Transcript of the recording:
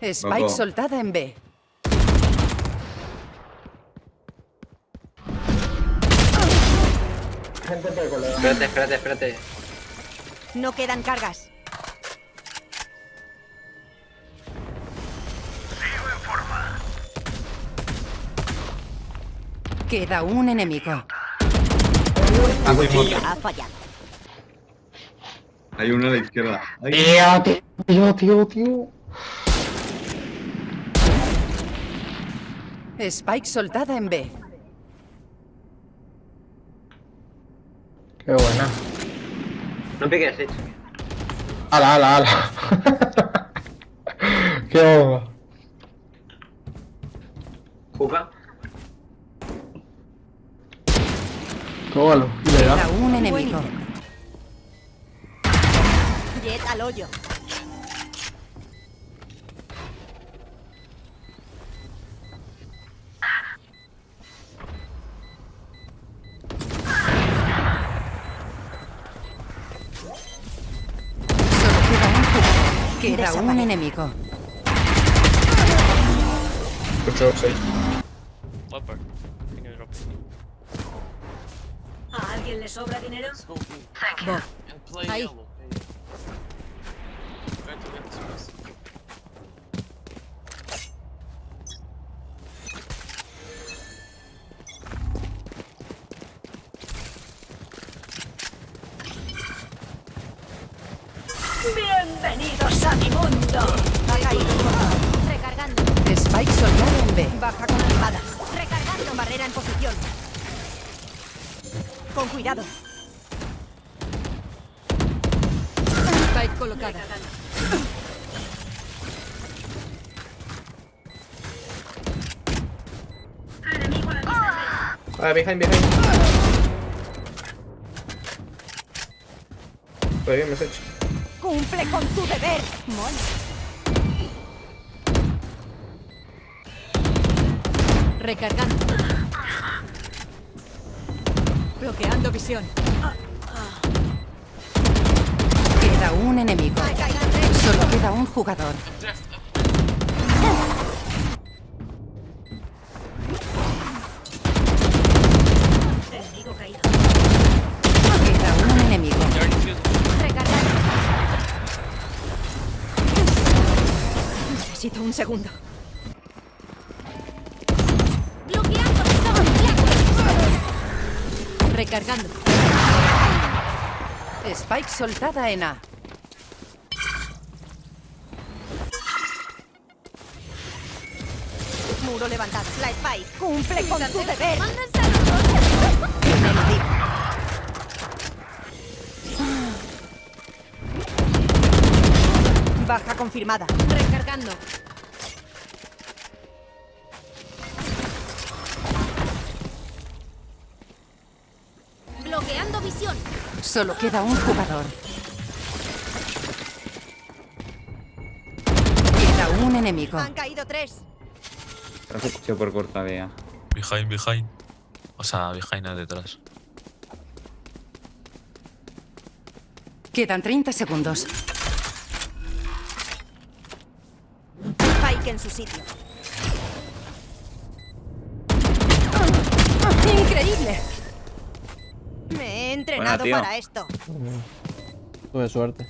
Spike Loco. soltada en B. Gente. Espérate, espérate, espérate. No quedan cargas. Queda un enemigo. Ah. Ha fallado. Hay uno a la izquierda. Tío, tío, tío, tío. Spike soltada en B. Qué buena. No piques, Sage. Ala, ala, ala. Qué bomba. Juca. Tómalo. Y le da. un enemigo. Jet al hoyo. Queda un enemigo. 8, 6. Leopard. Can you drop it? ¿A alguien le sobra dinero? And play Ahí. Bienvenidos a mi mundo. Ha caído. Recargando. Spike soltada en B. Baja confirmada. Recargando. Barrera en posición. Con cuidado. Spike colocada. Ah, behind, behind. Muy bien, message. Cumple con tu deber. Mola. Recargando. Bloqueando visión. Queda un enemigo. Tres. Solo queda un jugador. Necesito un segundo. Bloqueando Recargando. Spike soltada en A. Muro levantado. La Spike. Cumple con tu deber. Baja confirmada. Recargando. Bloqueando visión. Solo queda un jugador. Queda un enemigo. Han caído tres. Yo por corta vea. Behind, behind. O sea, behind detrás. Quedan 30 segundos. En su sitio. ¡Increíble! Me he entrenado para esto. Tuve suerte.